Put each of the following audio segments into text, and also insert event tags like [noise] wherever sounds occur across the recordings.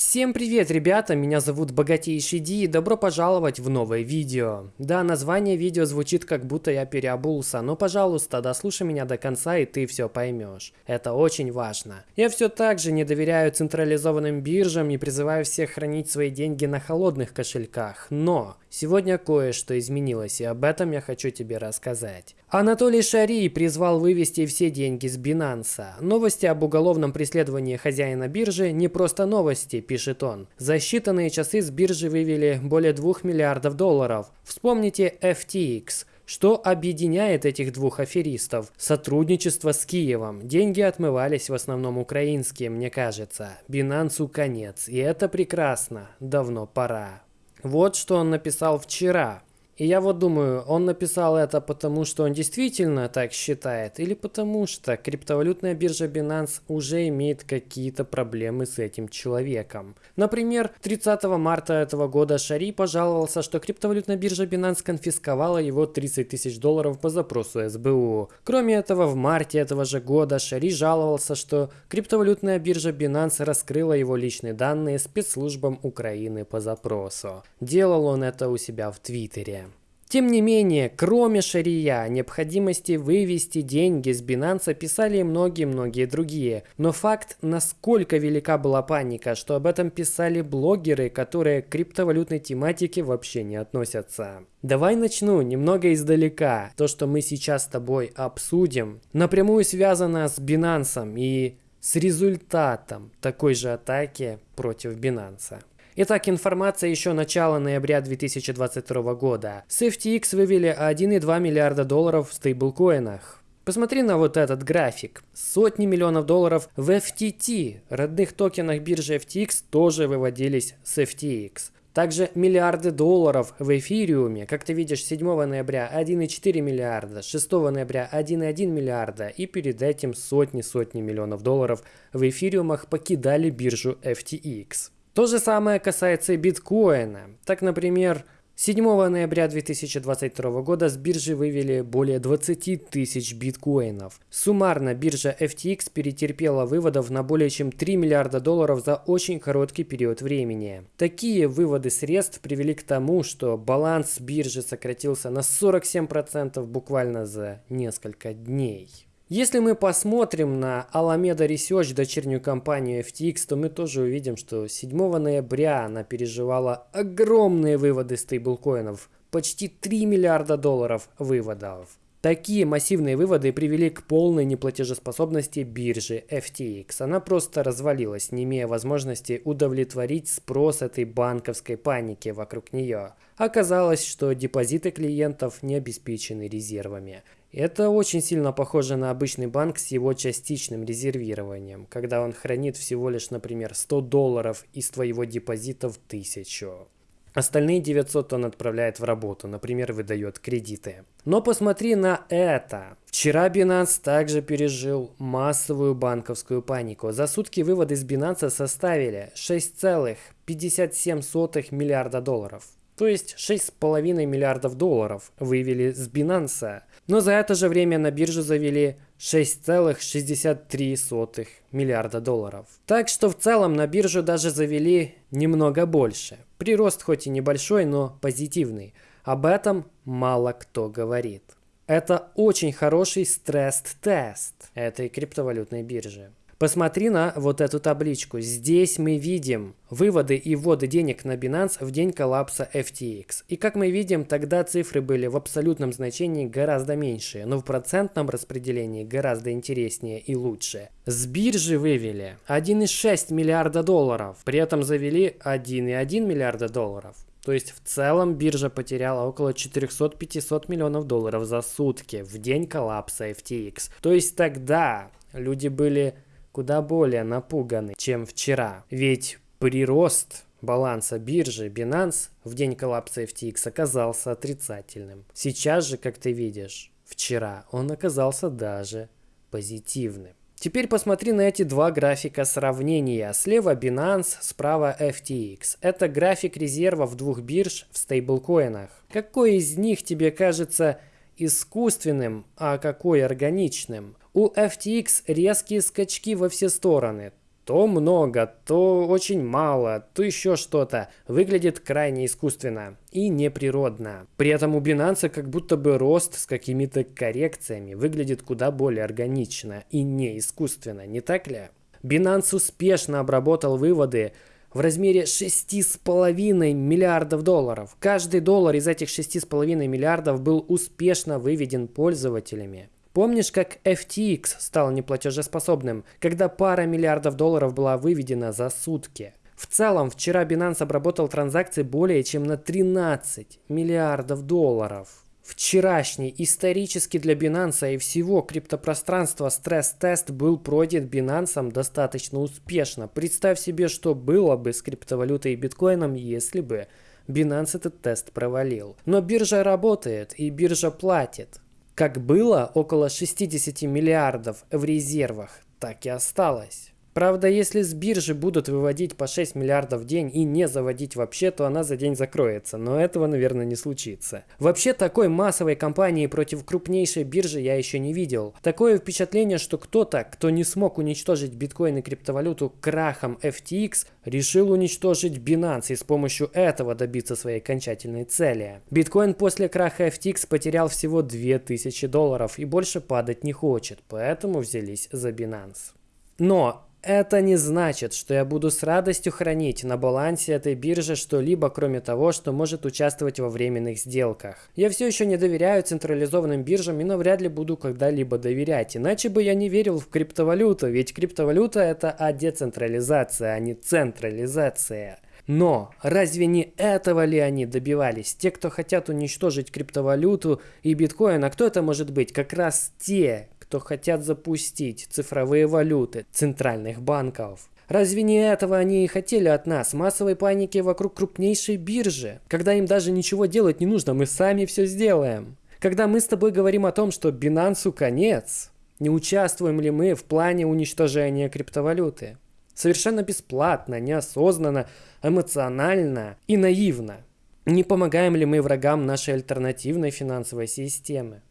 Всем привет, ребята! Меня зовут Богатейший Ди и добро пожаловать в новое видео. Да, название видео звучит как будто я переобулся, но пожалуйста, дослушай меня до конца и ты все поймешь. Это очень важно. Я все так же не доверяю централизованным биржам и призываю всех хранить свои деньги на холодных кошельках, но Сегодня кое-что изменилось, и об этом я хочу тебе рассказать. Анатолий Шари призвал вывести все деньги с Бинанса. Новости об уголовном преследовании хозяина биржи не просто новости, пишет он. За считанные часы с биржи вывели более 2 миллиардов долларов. Вспомните FTX. Что объединяет этих двух аферистов? Сотрудничество с Киевом. Деньги отмывались в основном украинские, мне кажется. Бинансу конец. И это прекрасно. Давно пора. Вот что он написал вчера. И я вот думаю, он написал это потому, что он действительно так считает, или потому что криптовалютная биржа Binance уже имеет какие-то проблемы с этим человеком. Например, 30 марта этого года Шари пожаловался, что криптовалютная биржа Binance конфисковала его 30 тысяч долларов по запросу СБУ. Кроме этого, в марте этого же года Шари жаловался, что криптовалютная биржа Binance раскрыла его личные данные спецслужбам Украины по запросу. Делал он это у себя в Твиттере. Тем не менее, кроме шария, необходимости вывести деньги с Binance писали многие-многие другие. Но факт, насколько велика была паника, что об этом писали блогеры, которые к криптовалютной тематике вообще не относятся. Давай начну немного издалека. То, что мы сейчас с тобой обсудим, напрямую связано с Binance и с результатом такой же атаки против Binance. Итак, информация еще начала ноября 2022 года. С FTX вывели 1,2 миллиарда долларов в стейблкоинах. Посмотри на вот этот график. Сотни миллионов долларов в FTT, родных токенах биржи FTX, тоже выводились с FTX. Также миллиарды долларов в эфириуме. Как ты видишь, 7 ноября 1,4 миллиарда, 6 ноября 1,1 миллиарда и перед этим сотни-сотни миллионов долларов в эфириумах покидали биржу FTX. То же самое касается и биткоина. Так, например, 7 ноября 2022 года с биржи вывели более 20 тысяч биткоинов. Суммарно биржа FTX перетерпела выводов на более чем 3 миллиарда долларов за очень короткий период времени. Такие выводы средств привели к тому, что баланс биржи сократился на 47% буквально за несколько дней. Если мы посмотрим на Alameda Research, дочернюю компанию FTX, то мы тоже увидим, что 7 ноября она переживала огромные выводы стейблкоинов. Почти 3 миллиарда долларов выводов. Такие массивные выводы привели к полной неплатежеспособности биржи FTX. Она просто развалилась, не имея возможности удовлетворить спрос этой банковской паники вокруг нее. Оказалось, что депозиты клиентов не обеспечены резервами. Это очень сильно похоже на обычный банк с его частичным резервированием, когда он хранит всего лишь, например, 100 долларов из твоего депозита в 1000. Остальные 900 он отправляет в работу, например, выдает кредиты. Но посмотри на это. Вчера Binance также пережил массовую банковскую панику. За сутки выводы из Binance составили 6,57 миллиарда долларов. То есть 6,5 миллиардов долларов вывели с Binance. Но за это же время на биржу завели 6,63 миллиарда долларов. Так что в целом на биржу даже завели немного больше. Прирост хоть и небольшой, но позитивный. Об этом мало кто говорит. Это очень хороший стресс-тест этой криптовалютной биржи. Посмотри на вот эту табличку. Здесь мы видим выводы и вводы денег на Binance в день коллапса FTX. И как мы видим, тогда цифры были в абсолютном значении гораздо меньше, но в процентном распределении гораздо интереснее и лучше. С биржи вывели 1,6 миллиарда долларов, при этом завели 1,1 миллиарда долларов. То есть в целом биржа потеряла около 400-500 миллионов долларов за сутки в день коллапса FTX. То есть тогда люди были куда более напуганы, чем вчера. Ведь прирост баланса биржи Binance в день коллапса FTX оказался отрицательным. Сейчас же, как ты видишь, вчера он оказался даже позитивным. Теперь посмотри на эти два графика сравнения. Слева Binance, справа FTX. Это график резервов двух бирж в стейблкоинах. Какой из них тебе кажется искусственным, а какой органичным? У FTX резкие скачки во все стороны. то много, то очень мало, то еще что-то. Выглядит крайне искусственно и неприродно. При этом у Binance как будто бы рост с какими-то коррекциями выглядит куда более органично и не искусственно, не так ли? Binance успешно обработал выводы в размере 6,5 миллиардов долларов. Каждый доллар из этих 6,5 миллиардов был успешно выведен пользователями. Помнишь, как FTX стал неплатежеспособным, когда пара миллиардов долларов была выведена за сутки? В целом, вчера Binance обработал транзакции более чем на 13 миллиардов долларов. Вчерашний исторически для Binance и всего криптопространства стресс-тест был пройден Binance достаточно успешно. Представь себе, что было бы с криптовалютой и биткоином, если бы Binance этот тест провалил. Но биржа работает и биржа платит. Как было около 60 миллиардов в резервах, так и осталось. Правда, если с биржи будут выводить по 6 миллиардов в день и не заводить вообще, то она за день закроется, но этого, наверное, не случится. Вообще, такой массовой кампании против крупнейшей биржи я еще не видел. Такое впечатление, что кто-то, кто не смог уничтожить биткоин и криптовалюту крахом FTX, решил уничтожить Binance и с помощью этого добиться своей окончательной цели. Биткоин после краха FTX потерял всего 2000 долларов и больше падать не хочет, поэтому взялись за Binance. Но это не значит, что я буду с радостью хранить на балансе этой биржи что-либо, кроме того, что может участвовать во временных сделках. Я все еще не доверяю централизованным биржам и навряд ли буду когда-либо доверять, иначе бы я не верил в криптовалюту, ведь криптовалюта это а децентрализация, а не централизация. Но разве не этого ли они добивались? Те, кто хотят уничтожить криптовалюту и биткоин, а кто это может быть? Как раз те, кто хотят запустить цифровые валюты центральных банков. Разве не этого они и хотели от нас? Массовой паники вокруг крупнейшей биржи. Когда им даже ничего делать не нужно, мы сами все сделаем. Когда мы с тобой говорим о том, что Binance конец, не участвуем ли мы в плане уничтожения криптовалюты? Совершенно бесплатно, неосознанно, эмоционально и наивно. Не помогаем ли мы врагам нашей альтернативной финансовой системы?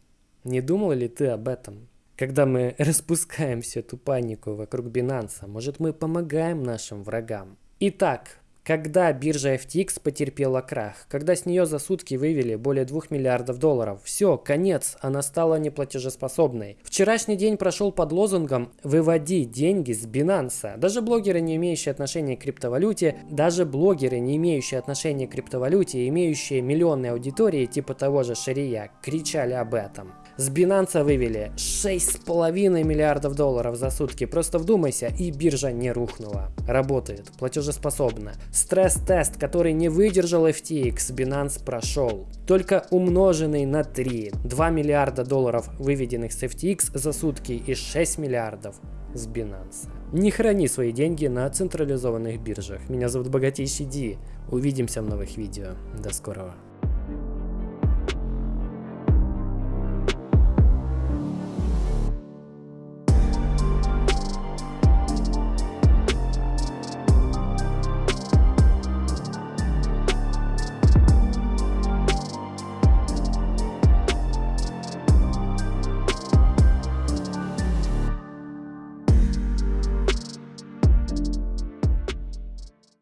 Не думал ли ты об этом? Когда мы [laughs] распускаем всю эту панику вокруг Binance, может мы помогаем нашим врагам. Итак, когда биржа FTX потерпела крах, когда с нее за сутки вывели более 2 миллиардов долларов, все, конец, она стала неплатежеспособной. Вчерашний день прошел под лозунгом «Выводи деньги с Binance». Даже блогеры, не имеющие отношения к криптовалюте, даже блогеры, не имеющие отношения к криптовалюте, имеющие миллионные аудитории типа того же Шария, кричали об этом. С Binance вывели 6,5 миллиардов долларов за сутки. Просто вдумайся, и биржа не рухнула. Работает, платежеспособна. Стресс-тест, который не выдержал FTX, Binance прошел. Только умноженный на 3. 2 миллиарда долларов, выведенных с FTX за сутки и 6 миллиардов с Binance. Не храни свои деньги на централизованных биржах. Меня зовут Богатейший Ди. Увидимся в новых видео. До скорого.